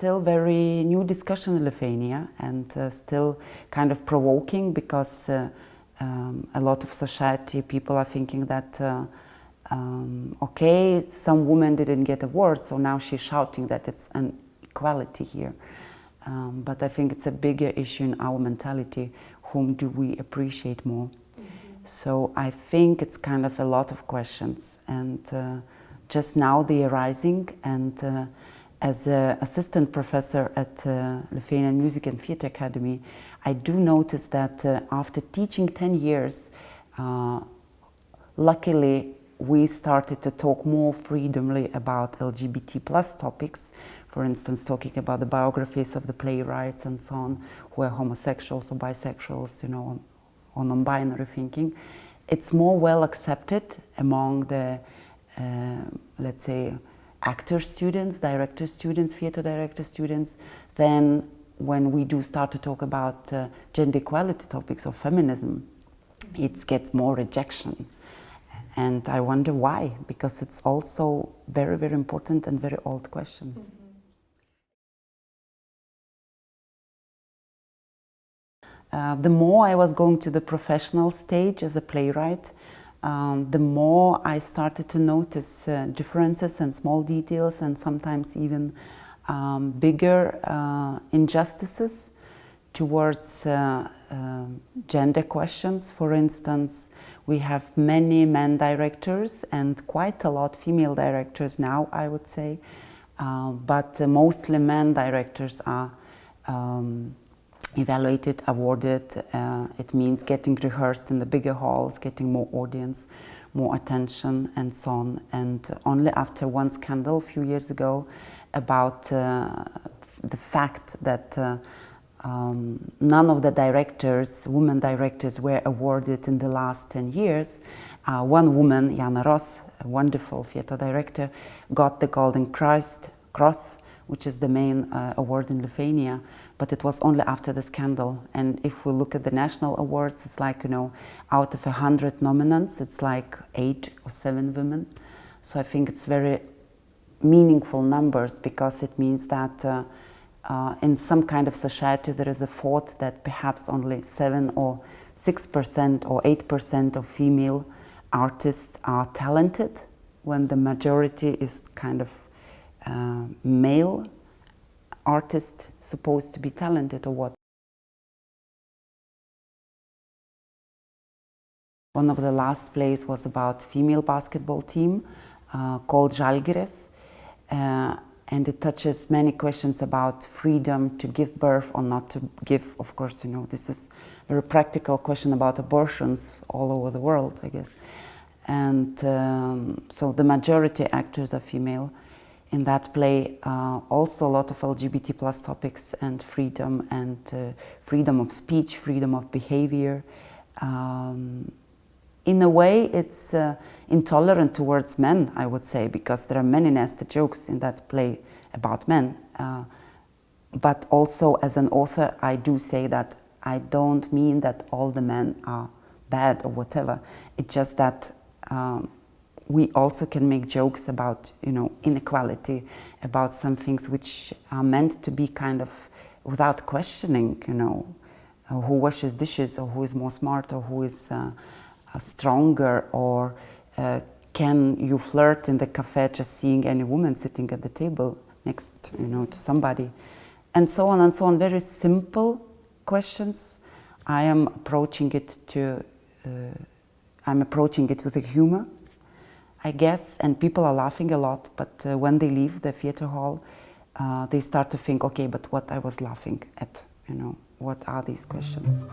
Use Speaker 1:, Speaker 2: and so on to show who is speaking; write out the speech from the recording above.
Speaker 1: very new discussion in Lithuania and uh, still kind of provoking because uh, um, a lot of society people are thinking that uh, um, okay, some women didn't get awards, so now she's shouting that it's an equality here. Um, but I think it's a bigger issue in our mentality. Whom do we appreciate more? Mm -hmm. So I think it's kind of a lot of questions, and uh, just now they are rising. And uh, as an assistant professor at uh, Lithuanian Music and Theatre Academy, I do notice that uh, after teaching 10 years, uh, luckily we started to talk more freedomly about LGBT plus topics, for instance, talking about the biographies of the playwrights and so on, who are homosexuals or bisexuals, you know, or non-binary thinking. It's more well accepted among the, uh, let's say, actor students, director students, theater director students, then when we do start to talk about uh, gender equality topics or feminism. It gets more rejection. And I wonder why, because it's also very, very important and very old question. Mm -hmm. uh, the more I was going to the professional stage as a playwright, um, the more I started to notice uh, differences and small details and sometimes even um, bigger uh, injustices towards uh, uh, gender questions. For instance, we have many men directors and quite a lot female directors now, I would say, uh, but mostly men directors are um, evaluated, awarded. Uh, it means getting rehearsed in the bigger halls, getting more audience, more attention and so on. And only after one scandal a few years ago about uh, the fact that uh, um, none of the directors, women directors, were awarded in the last 10 years. Uh, one woman, Jana Ross, a wonderful theater director, got the Golden Christ Cross, which is the main uh, award in Lithuania, but it was only after the scandal. And if we look at the national awards, it's like, you know, out of 100 nominants, it's like eight or seven women. So I think it's very meaningful numbers because it means that uh, uh, in some kind of society there is a thought that perhaps only 7 or 6% or 8% of female artists are talented when the majority is kind of uh, male artist supposed to be talented or what. One of the last plays was about female basketball team uh, called Žalgiris. Uh, and it touches many questions about freedom to give birth or not to give. Of course, you know, this is a very practical question about abortions all over the world, I guess. And um, so the majority actors are female. In that play, uh, also a lot of LGBT plus topics and freedom and uh, freedom of speech, freedom of behavior. Um, in a way, it's uh, intolerant towards men, I would say, because there are many nasty jokes in that play about men. Uh, but also, as an author, I do say that I don't mean that all the men are bad or whatever. It's just that um, we also can make jokes about, you know, inequality, about some things which are meant to be kind of without questioning, you know, uh, who washes dishes or who is more smart or who is uh, stronger or uh, can you flirt in the cafe just seeing any woman sitting at the table next you know to somebody? And so on and so on. Very simple questions. I am approaching it to uh, I'm approaching it with a humor I guess and people are laughing a lot but uh, when they leave the theater hall uh, they start to think okay but what I was laughing at you know what are these questions